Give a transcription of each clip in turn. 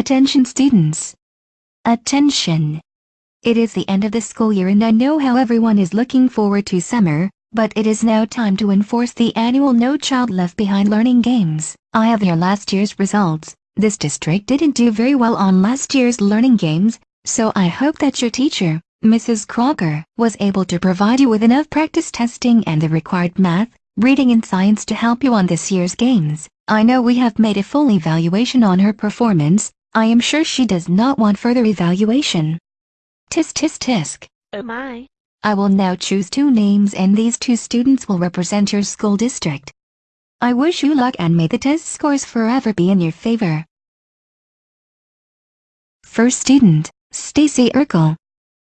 Attention students. Attention. It is the end of the school year and I know how everyone is looking forward to summer, but it is now time to enforce the annual No Child Left Behind Learning Games. I have your last year's results. This district didn't do very well on last year's learning games, so I hope that your teacher, Mrs. Crocker, was able to provide you with enough practice testing and the required math, reading and science to help you on this year's games. I know we have made a full evaluation on her performance, I am sure she does not want further evaluation. Tisk tisk tisk. Oh my. I will now choose two names and these two students will represent your school district. I wish you luck and may the test scores forever be in your favor. First student, Stacy Urkel.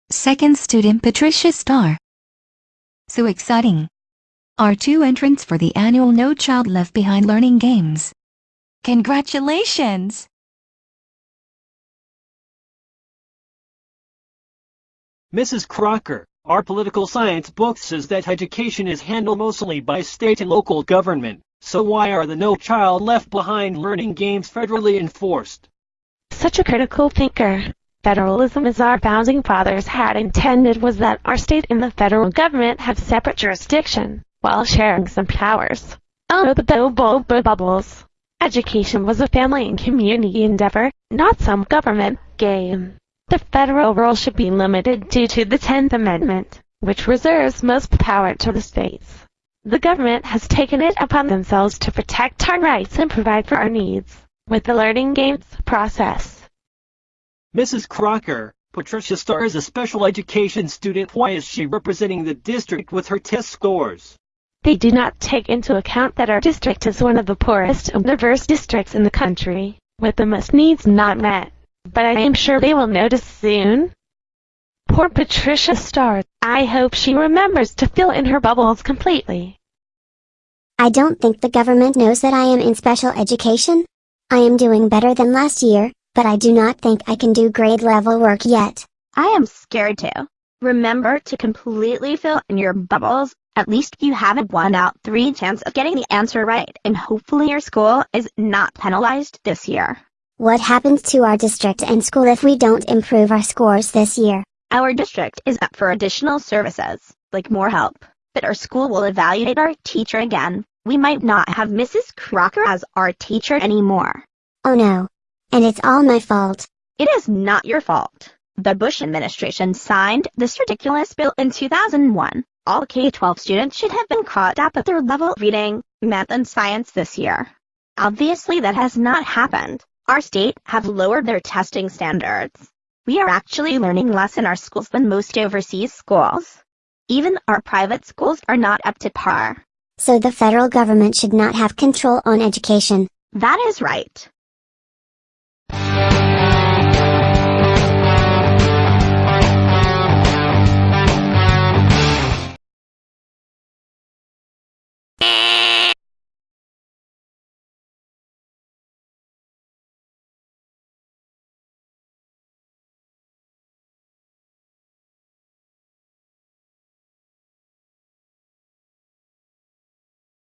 Second student Patricia Starr. So exciting. Our two entrants for the annual No Child Left Behind Learning Games. Congratulations! Mrs. Crocker, our political science book says that education is handled mostly by state and local government, so why are the No Child Left Behind learning games federally enforced? Such a critical thinker. Federalism as our founding fathers had intended was that our state and the federal government have separate jurisdiction, while sharing some powers. Oh, the bubble bubbles. Education was a family and community endeavor, not some government game. The federal role should be limited due to the Tenth Amendment, which reserves most power to the states. The government has taken it upon themselves to protect our rights and provide for our needs with the learning games process. Mrs. Crocker, Patricia Starr is a special education student. Why is she representing the district with her test scores? They do not take into account that our district is one of the poorest and diverse districts in the country, with the most needs not met but I am sure they will notice soon. Poor Patricia Starr, I hope she remembers to fill in her bubbles completely. I don't think the government knows that I am in special education. I am doing better than last year, but I do not think I can do grade level work yet. I am scared too. Remember to completely fill in your bubbles, at least you have a 1 out 3 chance of getting the answer right and hopefully your school is not penalized this year. What happens to our district and school if we don't improve our scores this year? Our district is up for additional services, like more help. But our school will evaluate our teacher again. We might not have Mrs. Crocker as our teacher anymore. Oh no. And it's all my fault. It is not your fault. The Bush administration signed this ridiculous bill in 2001. All K-12 students should have been caught up at their level of reading, math and science this year. Obviously that has not happened. Our state have lowered their testing standards. We are actually learning less in our schools than most overseas schools. Even our private schools are not up to par. So the federal government should not have control on education. That is right.